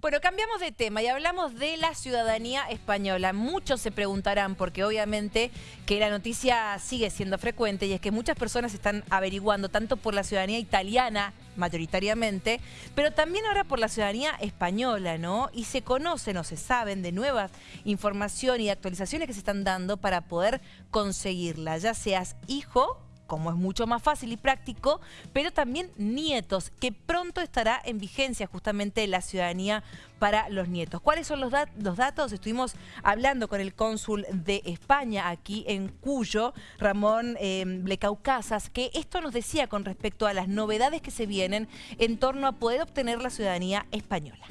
Bueno, cambiamos de tema y hablamos de la ciudadanía española. Muchos se preguntarán, porque obviamente que la noticia sigue siendo frecuente, y es que muchas personas están averiguando tanto por la ciudadanía italiana, mayoritariamente, pero también ahora por la ciudadanía española, ¿no? Y se conocen o se saben de nuevas información y actualizaciones que se están dando para poder conseguirla, ya seas hijo como es mucho más fácil y práctico, pero también nietos, que pronto estará en vigencia justamente la ciudadanía para los nietos. ¿Cuáles son los, datos? Estuvimos hablando con el cónsul de España aquí en Cuyo, Ramón eh, Blecaucasas, que esto nos decía con respecto a las novedades que se vienen en torno a poder obtener la ciudadanía española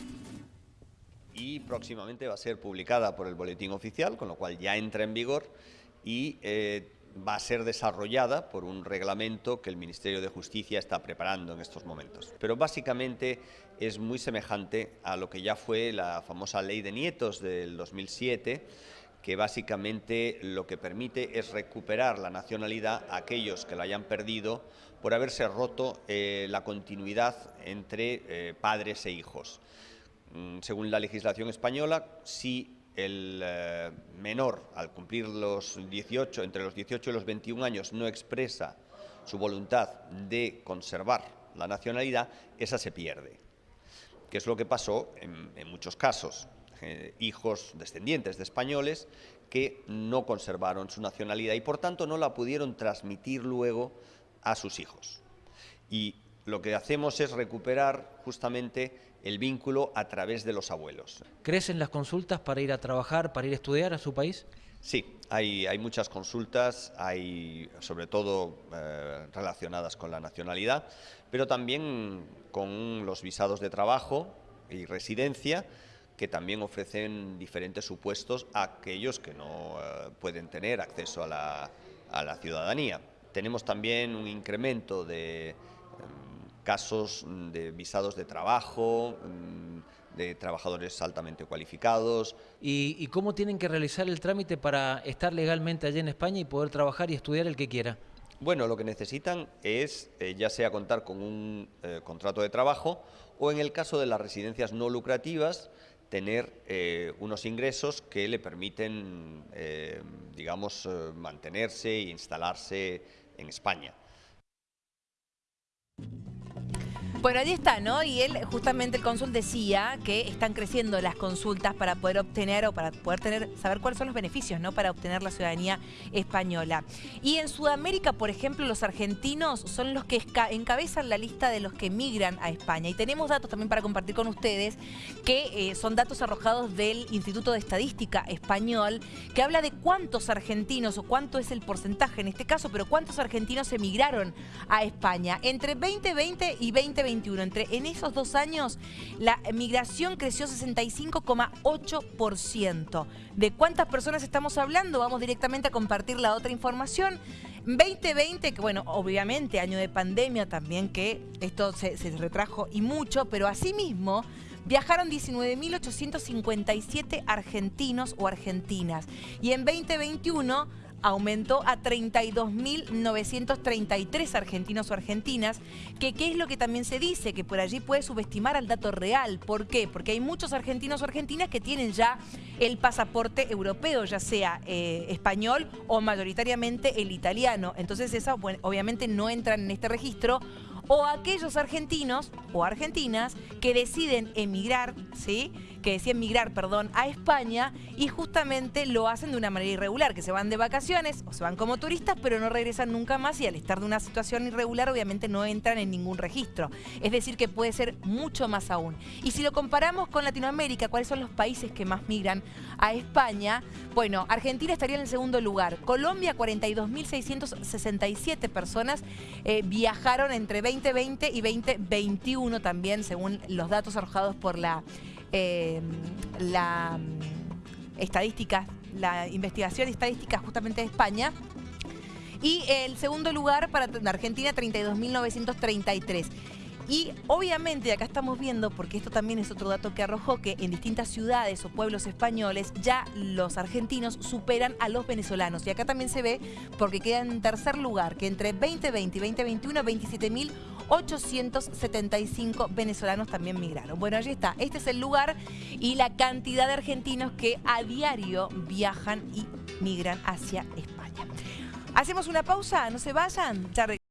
y próximamente va a ser publicada por el Boletín Oficial, con lo cual ya entra en vigor y eh, va a ser desarrollada por un reglamento que el Ministerio de Justicia está preparando en estos momentos. Pero básicamente es muy semejante a lo que ya fue la famosa Ley de Nietos del 2007, que básicamente lo que permite es recuperar la nacionalidad a aquellos que la hayan perdido por haberse roto eh, la continuidad entre eh, padres e hijos. Mm, según la legislación española, si el eh, menor, al cumplir los 18, entre los 18 y los 21 años, no expresa su voluntad de conservar la nacionalidad, esa se pierde. Que es lo que pasó en, muchos casos. Eh, hijos descendientes de españoles que no conservaron su nacionalidad y por tanto no la pudieron transmitir luego a sus hijos. Y lo que hacemos es recuperar justamente el vínculo a través de los abuelos. ¿Crecen las consultas para ir a trabajar, para ir a estudiar a su país? Sí, hay, hay muchas consultas, hay sobre todo eh, relacionadas con la nacionalidad, pero también con los visados de trabajo y residencia, que también ofrecen diferentes supuestos a aquellos que no eh, pueden tener acceso a la, a la ciudadanía. Tenemos también un incremento de casos mm, de visados de trabajo, mm, de trabajadores altamente cualificados. ¿Y, cómo tienen que realizar el trámite para estar legalmente allí en España y poder trabajar y estudiar el que quiera? Bueno, lo que necesitan es eh, ya sea contar con un eh, contrato de trabajo o en el caso de las residencias no lucrativas, tener eh, unos ingresos que le permiten, digamos, mantenerse e instalarse en España. Bueno, ahí está, ¿no? Y él, justamente el cónsul decía que están creciendo las consultas para poder obtener o para poder tener, saber cuáles son los beneficios, ¿no? Para obtener la ciudadanía española. Y en Sudamérica, por ejemplo, los argentinos son los que encabezan la lista de los que migran a España. Y tenemos datos también para compartir con ustedes, que eh, son datos arrojados del Instituto de Estadística Español, que habla de cuántos argentinos, o cuánto es el porcentaje en este caso, pero cuántos argentinos emigraron a España entre 2020 y 2021. Entre, en esos dos años, la migración creció 65,8%. ¿De cuántas personas estamos hablando? Vamos directamente a compartir la otra información. 2020, que bueno, obviamente año de pandemia también, que esto se, se retrajo y mucho, pero asimismo viajaron 19.857 argentinos o argentinas. Y en 2021 aumentó a 32.933 argentinos o argentinas, que qué es lo que también se dice, que por allí puede subestimar al dato real. ¿Por qué? Porque hay muchos argentinos o argentinas que tienen ya el pasaporte europeo, ya sea eh, español o mayoritariamente el italiano. Entonces esas obviamente no entran en este registro o aquellos argentinos o argentinas que deciden emigrar, ¿sí? Que deciden migrar, perdón, a España y justamente lo hacen de una manera irregular, que se van de vacaciones o se van como turistas, pero no regresan nunca más y al estar de una situación irregular obviamente no entran en ningún registro. Es decir, que puede ser mucho más aún. Y si lo comparamos con Latinoamérica, ¿cuáles son los países que más migran a España? Bueno, Argentina estaría en el segundo lugar. Colombia, 42.667 personas eh, viajaron entre 20 2020 y 2021 también, según los datos arrojados por la, eh, la mm, estadística, la investigación estadística justamente de España. Y el segundo lugar para Argentina, 32.933. Y obviamente acá estamos viendo, porque esto también es otro dato que arrojó, que en distintas ciudades o pueblos españoles ya los argentinos superan a los venezolanos. Y acá también se ve, porque queda en tercer lugar, que entre 2020 y 2021, 27.875 venezolanos también migraron. Bueno, allí está. Este es el lugar y la cantidad de argentinos que a diario viajan y migran hacia España. Hacemos una pausa, no se vayan. Ya